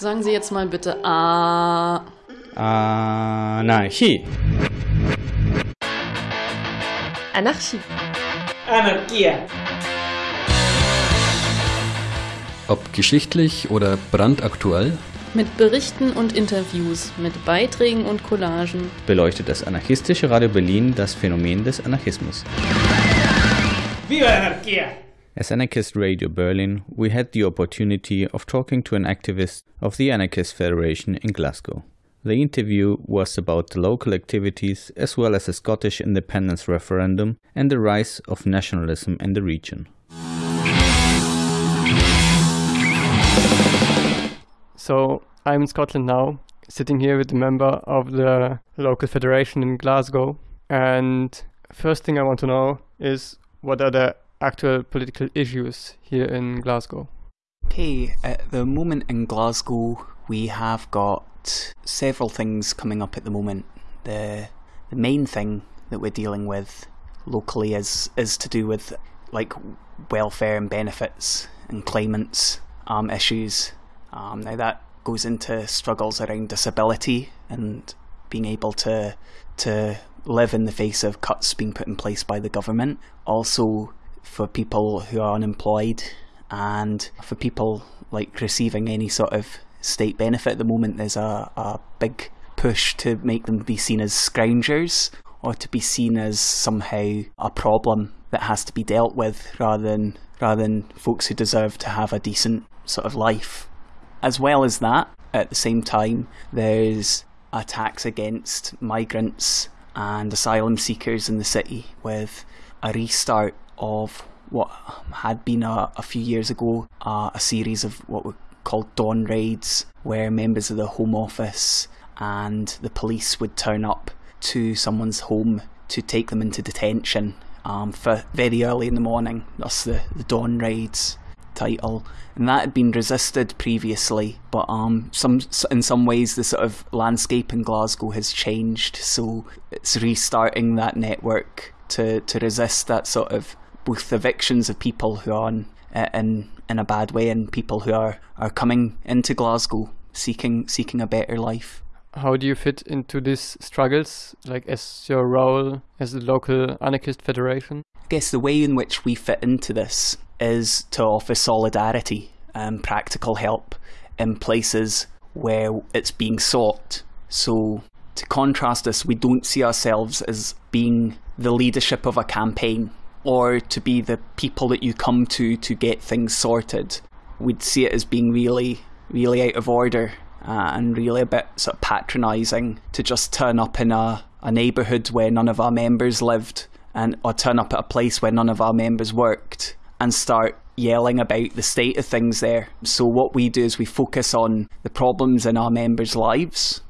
Sagen Sie jetzt mal bitte A. Anarchie. Anarchie. Anarchia. Ob geschichtlich oder brandaktuell, Mit Berichten und Interviews, mit Beiträgen und Collagen. beleuchtet das anarchistische Radio Berlin das Phänomen des Anarchismus. Viva la anarquía! As Anarchist Radio Berlin, we had the opportunity of talking to an activist of the Anarchist Federation in Glasgow. The interview was about the local activities as well as the Scottish independence referendum and the rise of nationalism in the region. So I'm in Scotland now, sitting here with a member of the local federation in Glasgow. And first thing I want to know is what are the actual political issues here in Glasgow? Okay, at the moment in Glasgow, we have got several things coming up at the moment. The the main thing that we're dealing with locally is is to do with like welfare and benefits and claimants um, issues. Um, now that goes into struggles around disability and being able to to live in the face of cuts being put in place by the government. Also for people who are unemployed and for people like receiving any sort of state benefit at the moment there's a, a big push to make them be seen as scroungers or to be seen as somehow a problem that has to be dealt with rather than rather than folks who deserve to have a decent sort of life. As well as that, at the same time, there's attacks against migrants and asylum seekers in the city with a restart of what had been a, a few years ago uh, a series of what were called dawn raids where members of the home office and the police would turn up to someone's home to take them into detention um, for very early in the morning That's the, the dawn raids title, and that had been resisted previously. But um, some in some ways the sort of landscape in Glasgow has changed, so it's restarting that network to to resist that sort of both evictions of people who are in uh, in, in a bad way and people who are are coming into Glasgow seeking seeking a better life. How do you fit into these struggles, like as your role as the local anarchist federation? I guess the way in which we fit into this is to offer solidarity and practical help in places where it's being sought. So, to contrast this, we don't see ourselves as being the leadership of a campaign or to be the people that you come to to get things sorted. We'd see it as being really, really out of order uh, and really a bit sort of patronising to just turn up in a, a neighbourhood where none of our members lived and or turn up at a place where none of our members worked and start yelling about the state of things there. So what we do is we focus on the problems in our members' lives.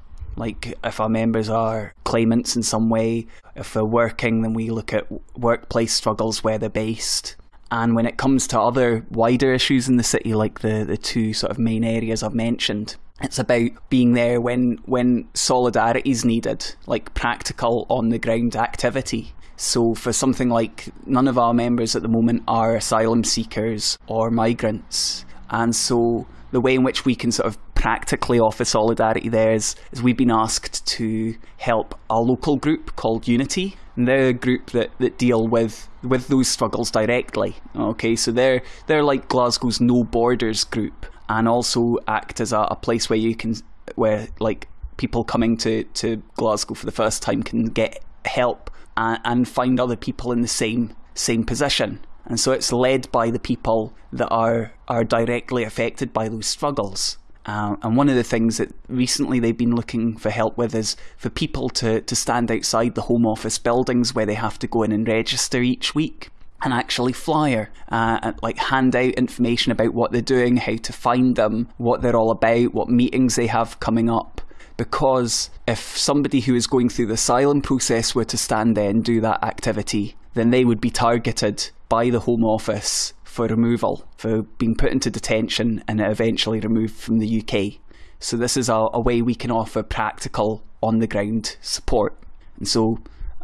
Like if our members are claimants in some way, if they're working, then we look at workplace struggles where they're based. And when it comes to other wider issues in the city, like the, the two sort of main areas I've mentioned, it's about being there when when solidarity is needed, like practical on the ground activity. So for something like none of our members at the moment are asylum seekers or migrants, and so the way in which we can sort of practically offer solidarity there is, is we've been asked to help a local group called Unity. And they're a group that, that deal with, with those struggles directly. Okay, so they're they're like Glasgow's No Borders group and also act as a, a place where you can where like people coming to, to Glasgow for the first time can get help and, and find other people in the same same position. And so it's led by the people that are are directly affected by those struggles. Um, and one of the things that recently they've been looking for help with is for people to, to stand outside the Home Office buildings where they have to go in and register each week and actually flyer, uh, and like hand out information about what they're doing, how to find them, what they're all about, what meetings they have coming up. Because if somebody who is going through the asylum process were to stand there and do that activity, then they would be targeted by the Home Office for removal, for being put into detention and eventually removed from the UK. So this is a, a way we can offer practical, on the ground support. And so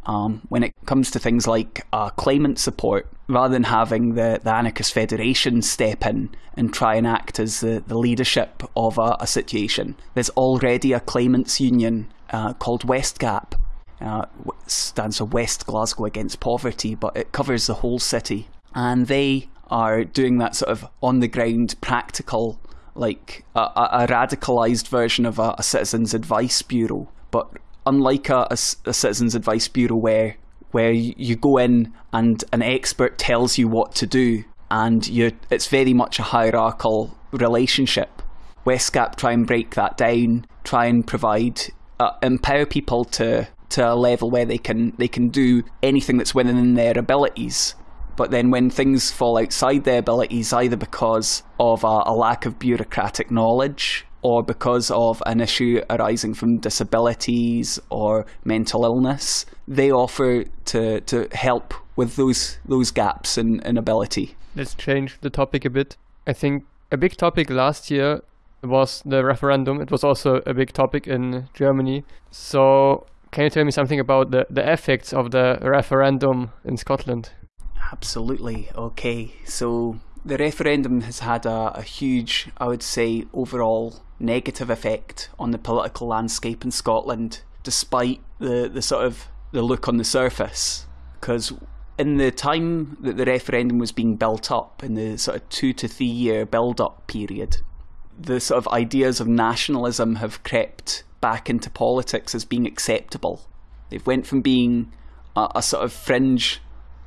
um, when it comes to things like uh, claimant support, rather than having the, the anarchist federation step in and try and act as the, the leadership of a, a situation, there's already a claimants union uh, called Westgap. Uh, stands for West Glasgow Against Poverty, but it covers the whole city. And they are doing that sort of on the ground, practical, like a, a radicalized version of a, a citizens' advice bureau. But unlike a, a, citizens' advice bureau where where you go in and an expert tells you what to do, and you it's very much a hierarchical relationship. Westgap try and break that down, try and provide uh, empower people to to a level where they can they can do anything that's within their abilities. But then when things fall outside their abilities, either because of a, a lack of bureaucratic knowledge or because of an issue arising from disabilities or mental illness, they offer to, to help with those those gaps in, in ability. Let's change the topic a bit. I think a big topic last year was the referendum. It was also a big topic in Germany. So can you tell me something about the, the effects of the referendum in Scotland? Absolutely. Okay. So the referendum has had a, a, huge, I would say, overall negative effect on the political landscape in Scotland, despite the, the sort of the look on the surface. Because in the time that the referendum was being built up, in the sort of two to three year build up period, the sort of ideas of nationalism have crept back into politics as being acceptable. They've went from being a, a sort of fringe,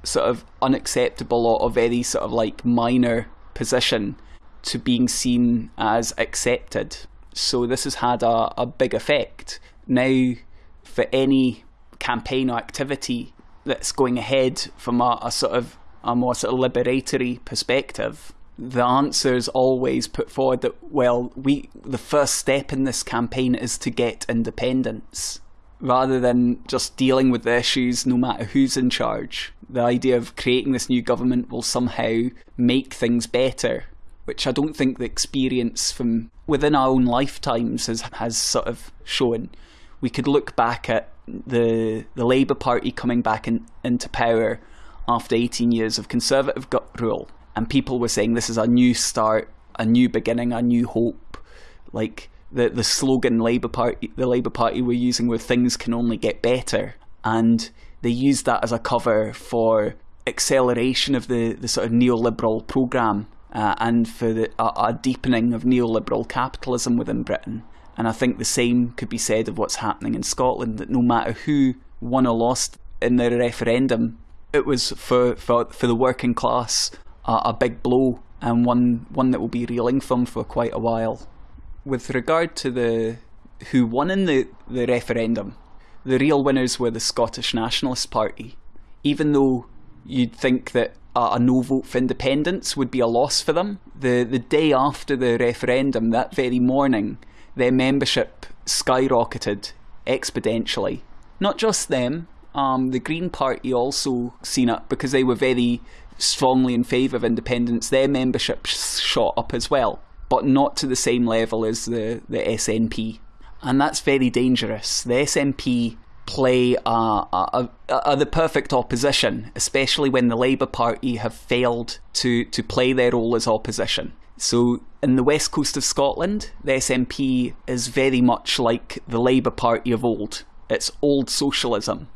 sort of unacceptable or a very sort of like minor position to being seen as accepted. So this has had a, a big effect. Now, for any campaign or activity that's going ahead from a, a sort of a more sort of liberatory perspective, the answer is always put forward that well, we the first step in this campaign is to get independence, rather than just dealing with the issues no matter who's in charge. The idea of creating this new government will somehow make things better which I don't think the experience from within our own lifetimes has has sort of shown. We could look back at the the Labour Party coming back in, into power after 18 years of Conservative rule, and people were saying this is a new start, a new beginning, a new hope. Like the the slogan Labour Party, the Labour Party were using were things can only get better, and they used that as a cover for acceleration of the, the sort of neoliberal programme uh, and for the, a, a deepening of neoliberal capitalism within Britain. And I think the same could be said of what's happening in Scotland, that no matter who won or lost in the referendum, it was for, for, for the working class a, a big blow and one, one that will be reeling from for quite a while. With regard to the who won in the, the referendum, the real winners were the Scottish Nationalist Party. Even though you'd think that a, a no vote for independence would be a loss for them. The the day after the referendum, that very morning, their membership skyrocketed exponentially. Not just them, um, the Green Party also seen it because they were very strongly in favour of independence. Their membership shot up as well, but not to the same level as the, the SNP. And that's very dangerous. The SNP play are the perfect opposition, especially when the Labour Party have failed to, to play their role as opposition. So, in the west coast of Scotland, the SNP is very much like the Labour Party of old. It's old socialism.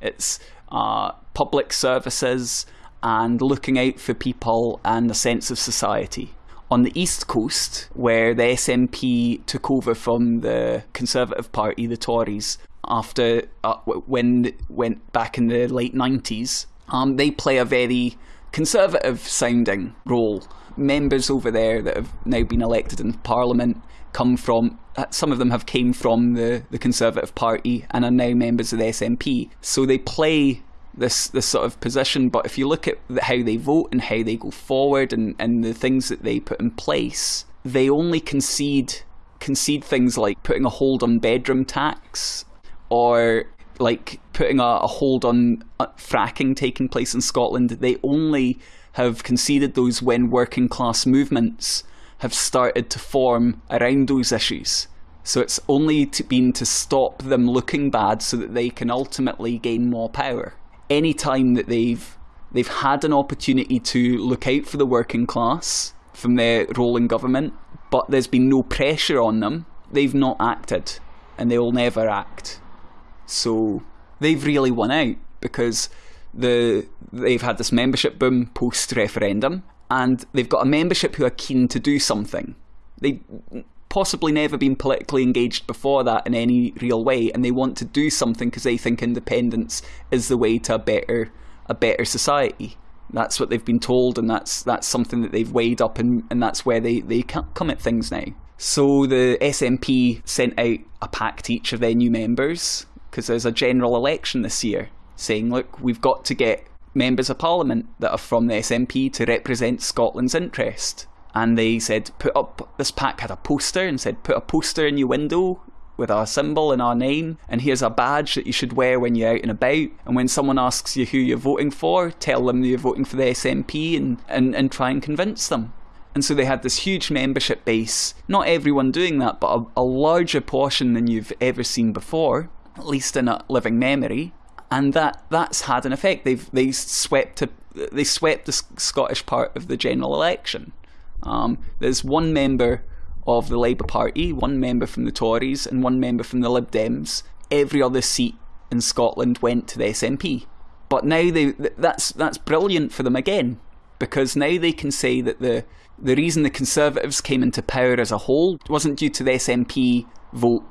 It's uh, public services and looking out for people and a sense of society. On the east coast, where the SNP took over from the Conservative Party, the Tories, after uh, when went back in the late 90s. Um, they play a very conservative sounding role. Members over there that have now been elected in Parliament come from uh, some of them have came from the, the Conservative Party and are now members of the SNP. So they play this this sort of position. But if you look at how they vote and how they go forward and, and the things that they put in place, they only concede concede things like putting a hold on bedroom tax or like putting a, a hold on uh, fracking taking place in Scotland, they only have conceded those when working class movements have started to form around those issues. So it's only to, been to stop them looking bad so that they can ultimately gain more power. Any time that they've they've had an opportunity to look out for the working class from their role in government, but there's been no pressure on them. They've not acted, and they will never act. So they've really won out because the they've had this membership boom post referendum, and they've got a membership who are keen to do something. They possibly never been politically engaged before that in any real way, and they want to do something because they think independence is the way to a better a better society. That's what they've been told, and that's that's something that they've weighed up, and, and that's where they, they come at things now. So the SNP sent out a pack to each of their new members because there's a general election this year, saying, look, we've got to get members of parliament that are from the SNP to represent Scotland's interest and they said put up this pack had a poster and said put a poster in your window with our symbol and our name and here's a badge that you should wear when you're out and about and when someone asks you who you're voting for tell them you're voting for the SNP and, and, and try and convince them. And so they had this huge membership base. Not everyone doing that but a, a larger portion than you've ever seen before at least in a living memory. And that that's had an effect. They've they swept a, they swept the Scottish part of the general election um, there's one member of the Labour Party, one member from the Tories, and one member from the Lib Dems. Every other seat in Scotland went to the SNP. But now they that's that's brilliant for them again, because now they can say that the the reason the Conservatives came into power as a whole wasn't due to the SNP vote;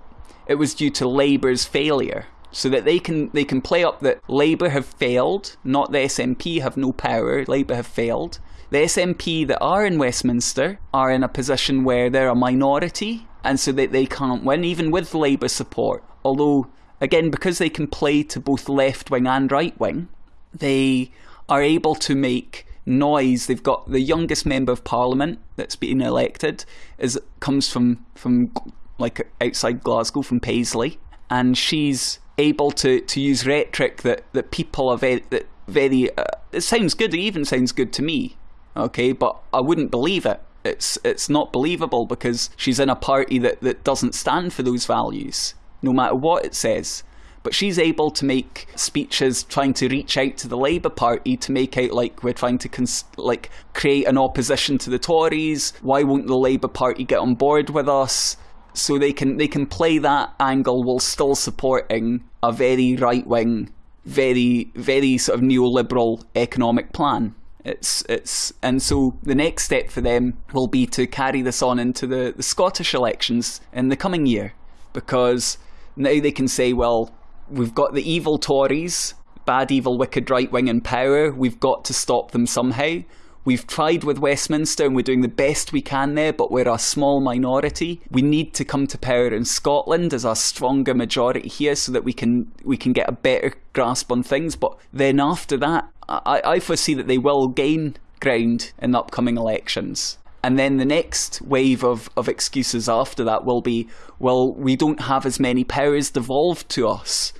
it was due to Labour's failure. So that they can they can play up that Labour have failed, not the SNP have no power. Labour have failed, the SNP that are in Westminster are in a position where they're a minority and so that they can't win, even with Labour support. Although, again, because they can play to both left wing and right wing, they are able to make noise. They've got the youngest member of parliament that's been elected is comes from from like outside Glasgow from Paisley, and she's able to, to use rhetoric that, that people are very that very. Uh, it sounds good. It even sounds good to me okay, but I wouldn't believe it. It's it's not believable because she's in a party that, that doesn't stand for those values, no matter what it says. But she's able to make speeches trying to reach out to the Labour Party to make out like we're trying to cons- like create an opposition to the Tories. Why won't the Labour Party get on board with us? So they can they can play that angle while still supporting a very right wing, very very sort of neoliberal economic plan. It's it's and so the next step for them will be to carry this on into the, the Scottish elections in the coming year, because now they can say, well, we've got the evil Tories, bad, evil, wicked right wing in power. We've got to stop them somehow. We've tried with Westminster and we're doing the best we can there, but we're a small minority. We need to come to power in Scotland as a stronger majority here so that we can we can get a better grasp on things. But then after that, I, I foresee that they will gain ground in the upcoming elections. And then the next wave of, of excuses after that will be, well, we don't have as many powers devolved to us.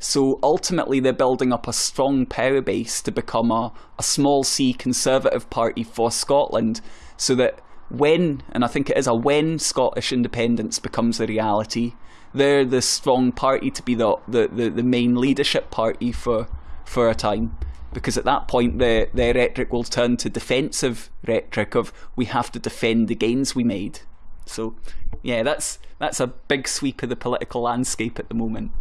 So ultimately, they're building up a strong power base to become a, a small c conservative party for Scotland, so that when, and I think it is a when Scottish independence becomes a reality, they're the strong party to be the, the, the, the main leadership party for, for a time because at that point the, the rhetoric will turn to defensive rhetoric of we have to defend the gains we made. So yeah, that's that's a big sweep of the political landscape at the moment.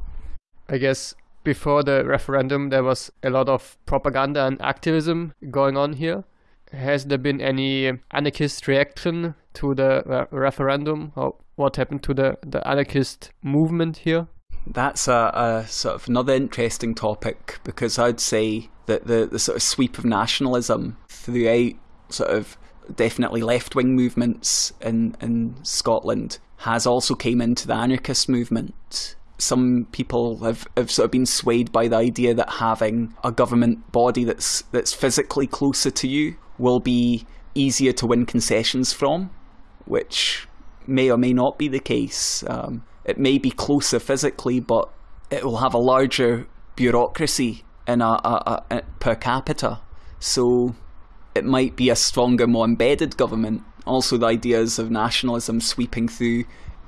I guess before the referendum, there was a lot of propaganda and activism going on here. Has there been any anarchist reaction to the re- referendum? Or what happened to the, the anarchist movement here? That's a, a, sort of another interesting topic because I'd say that the, the sort of sweep of nationalism throughout sort of definitely left wing movements in, in Scotland has also came into the anarchist movement some people have, have sort of been swayed by the idea that having a government body that's that's physically closer to you will be easier to win concessions from, which may or may not be the case. Um, it may be closer physically, but it will have a larger bureaucracy in a, a, a, per capita, so it might be a stronger, more embedded government. Also, the ideas of nationalism sweeping through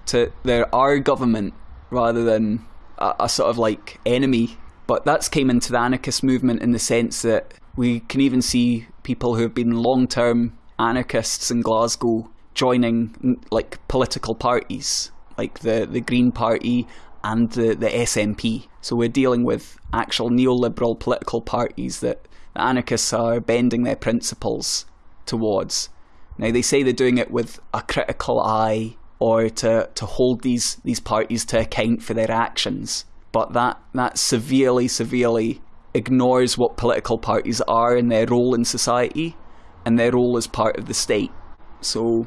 to their our government rather than a, a sort of like enemy. But that's came into the anarchist movement in the sense that We can even see people who have been long term anarchists in Glasgow joining like political parties like the, the Green Party and the, the SNP. So we're dealing with actual neoliberal political parties that the anarchists are bending their principles towards. Now they say they're doing it with a critical eye or to, to hold these, these parties to account for their actions. But that, that severely, severely ignores what political parties are and their role in society and their role as part of the state. So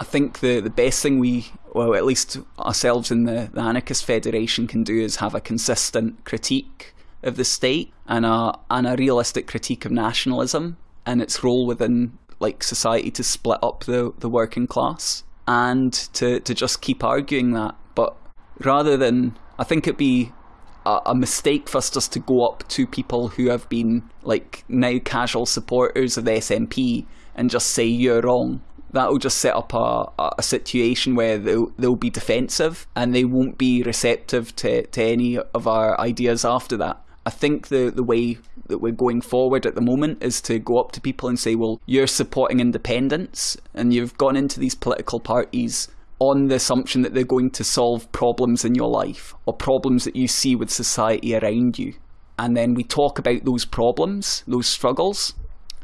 I think the, the best thing we, well, at least ourselves in the, the Anarchist Federation can do is have a consistent critique of the state and a, and a realistic critique of nationalism and its role within like society to split up the, the working class and to, to just keep arguing that. But rather than, I think it'd be a, a, mistake for us just to go up to people who have been like now casual supporters of the SNP and just say you're wrong. That'll just set up a, a situation where they'll, they'll be defensive and they won't be receptive to, to any of our ideas after that. I think the, the way that we're going forward at the moment is to go up to people and say, well, you're supporting independence and you've gone into these political parties on the assumption that they're going to solve problems in your life or problems that you see with society around you. And then we talk about those problems, those struggles,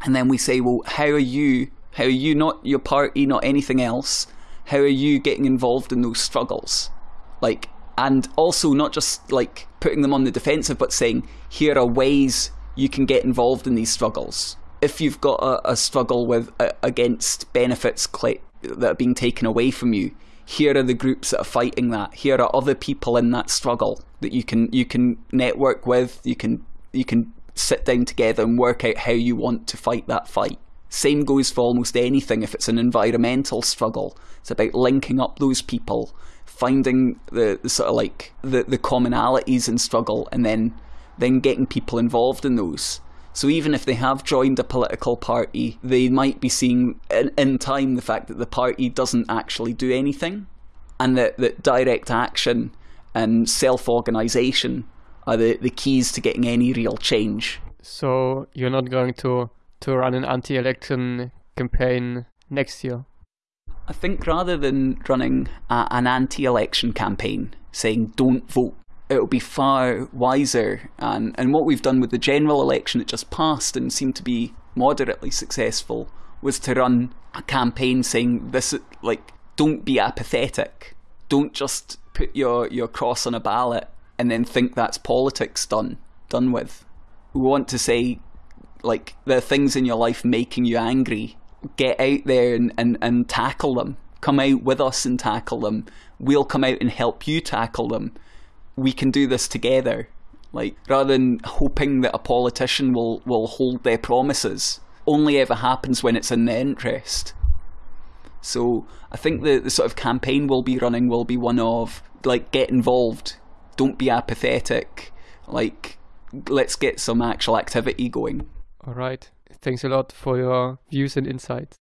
and then we say, well, how are you, how are you not your party, not anything else, how are you getting involved in those struggles? Like, and also not just like putting them on the defensive, but saying, here are ways you can get involved in these struggles. If you've got a, a struggle with against benefits that are being taken away from you, here are the groups that are fighting that. Here are other people in that struggle that you can you can network with. You can you can sit down together and work out how you want to fight that fight. Same goes for almost anything. If it's an environmental struggle, it's about linking up those people, finding the, the sort of like the, the commonalities in struggle, and then then getting people involved in those. So even if they have joined a political party, they might be seeing in, in time the fact that the party doesn't actually do anything, and that, that direct action and self organisation are the, the keys to getting any real change. So you're not going to, to run an anti election campaign next year? I think rather than running a, an anti election campaign saying don't vote it'll be far wiser. And, and what we've done with the general election that just passed and seemed to be moderately successful was to run a campaign saying this, like, don't be apathetic. Don't just put your, your cross on a ballot and then think that's politics done, done with. We want to say, like, there are things in your life making you angry. Get out there and, and, and tackle them. Come out with us and tackle them. We'll come out and help you tackle them we can do this together. Like rather than hoping that a politician will, will hold their promises, only ever happens when it's in their interest. So I think the, the sort of campaign we'll be running will be one of like get involved, don't be apathetic, like let's get some actual activity going. All right. Thanks a lot for your views and insights.